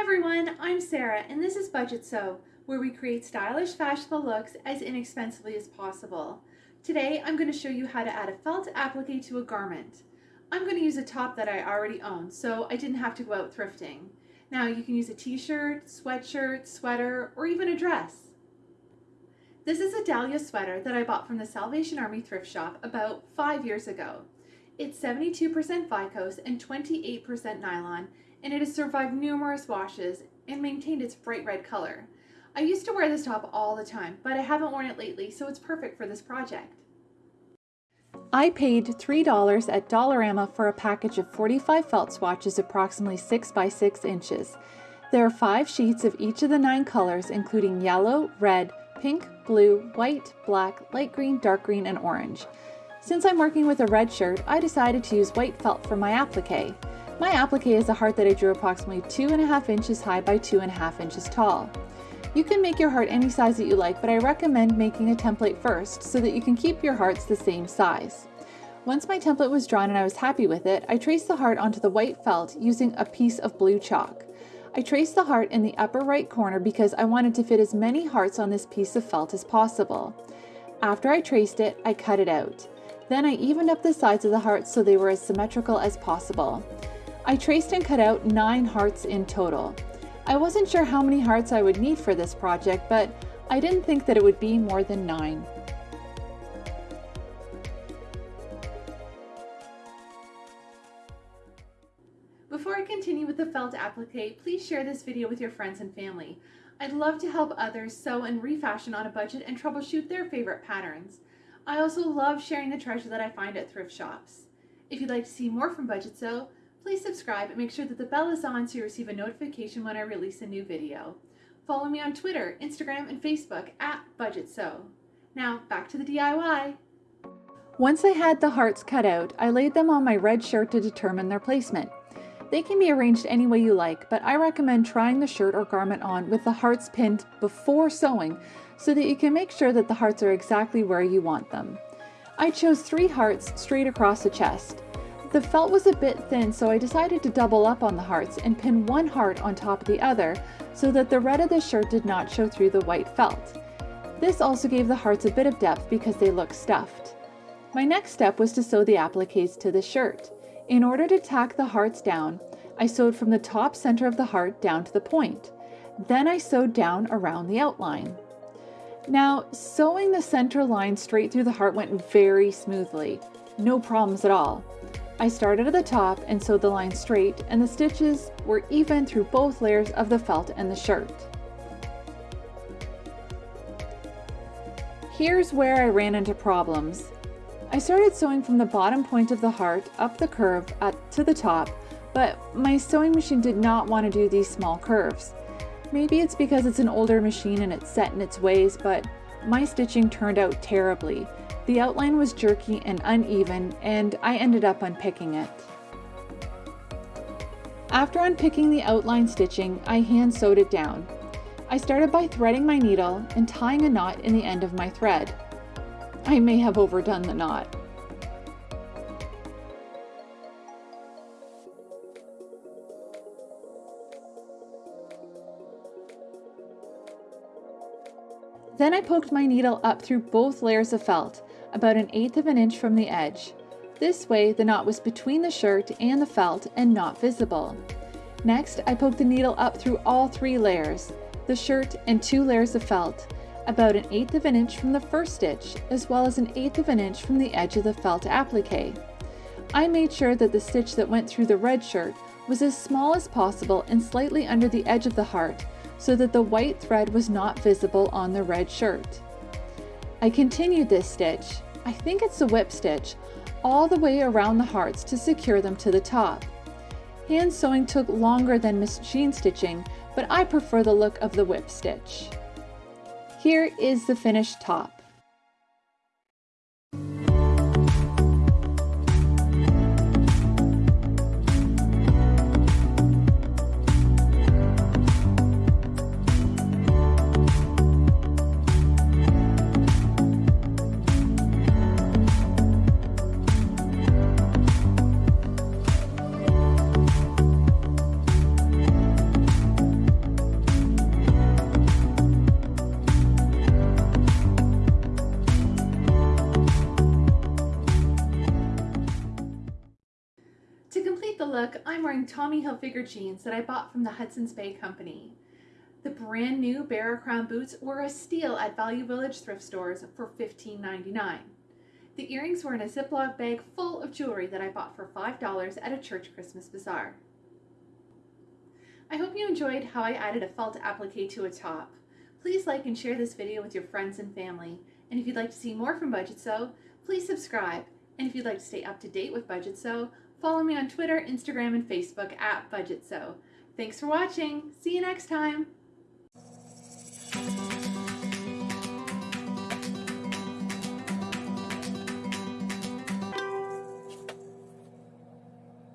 everyone, I'm Sarah and this is Budget Sew, where we create stylish fashionable looks as inexpensively as possible. Today I'm going to show you how to add a felt applique to a garment. I'm going to use a top that I already own, so I didn't have to go out thrifting. Now you can use a t-shirt, sweatshirt, sweater, or even a dress. This is a Dahlia sweater that I bought from the Salvation Army thrift shop about five years ago. It's 72% viscose and 28% nylon and it has survived numerous washes and maintained its bright red color. I used to wear this top all the time, but I haven't worn it lately, so it's perfect for this project. I paid $3 at Dollarama for a package of 45 felt swatches approximately 6 by 6 inches. There are 5 sheets of each of the 9 colors including yellow, red, pink, blue, white, black, light green, dark green, and orange. Since I'm working with a red shirt, I decided to use white felt for my applique. My applique is a heart that I drew approximately 2.5 inches high by 2.5 inches tall. You can make your heart any size that you like, but I recommend making a template first so that you can keep your hearts the same size. Once my template was drawn and I was happy with it, I traced the heart onto the white felt using a piece of blue chalk. I traced the heart in the upper right corner because I wanted to fit as many hearts on this piece of felt as possible. After I traced it, I cut it out. Then I evened up the sides of the heart so they were as symmetrical as possible. I traced and cut out nine hearts in total. I wasn't sure how many hearts I would need for this project, but I didn't think that it would be more than nine. Before I continue with the felt applique, please share this video with your friends and family. I'd love to help others sew and refashion on a budget and troubleshoot their favorite patterns. I also love sharing the treasure that I find at thrift shops. If you'd like to see more from Budget Sew, Please subscribe and make sure that the bell is on so you receive a notification when I release a new video. Follow me on Twitter, Instagram, and Facebook at Budget Sew. Now, back to the DIY. Once I had the hearts cut out, I laid them on my red shirt to determine their placement. They can be arranged any way you like, but I recommend trying the shirt or garment on with the hearts pinned before sewing so that you can make sure that the hearts are exactly where you want them. I chose three hearts straight across the chest. The felt was a bit thin, so I decided to double up on the hearts and pin one heart on top of the other so that the red of the shirt did not show through the white felt. This also gave the hearts a bit of depth because they look stuffed. My next step was to sew the appliques to the shirt. In order to tack the hearts down, I sewed from the top center of the heart down to the point. Then I sewed down around the outline. Now, sewing the center line straight through the heart went very smoothly. No problems at all. I started at the top and sewed the line straight and the stitches were even through both layers of the felt and the shirt. Here's where I ran into problems. I started sewing from the bottom point of the heart up the curve to the top, but my sewing machine did not want to do these small curves. Maybe it's because it's an older machine and it's set in its ways, but my stitching turned out terribly. The outline was jerky and uneven, and I ended up unpicking it. After unpicking the outline stitching, I hand sewed it down. I started by threading my needle and tying a knot in the end of my thread. I may have overdone the knot. Then I poked my needle up through both layers of felt about an eighth of an inch from the edge. This way the knot was between the shirt and the felt and not visible. Next, I poked the needle up through all three layers, the shirt and two layers of felt, about an eighth of an inch from the first stitch, as well as an eighth of an inch from the edge of the felt applique. I made sure that the stitch that went through the red shirt was as small as possible and slightly under the edge of the heart so that the white thread was not visible on the red shirt. I continued this stitch, I think it's a whip stitch, all the way around the hearts to secure them to the top. Hand sewing took longer than machine stitching, but I prefer the look of the whip stitch. Here is the finished top. Look, I'm wearing Tommy Hilfiger jeans that I bought from the Hudson's Bay Company. The brand new Barra Crown boots were a steal at Value Village thrift stores for $15.99. The earrings were in a Ziploc bag full of jewelry that I bought for $5 at a church Christmas bazaar. I hope you enjoyed how I added a felt applique to a top. Please like and share this video with your friends and family. And if you'd like to see more from Budget Sew, please subscribe. And if you'd like to stay up to date with Budget Sew, follow me on Twitter, Instagram, and Facebook at Budget Sew. Thanks for watching. See you next time.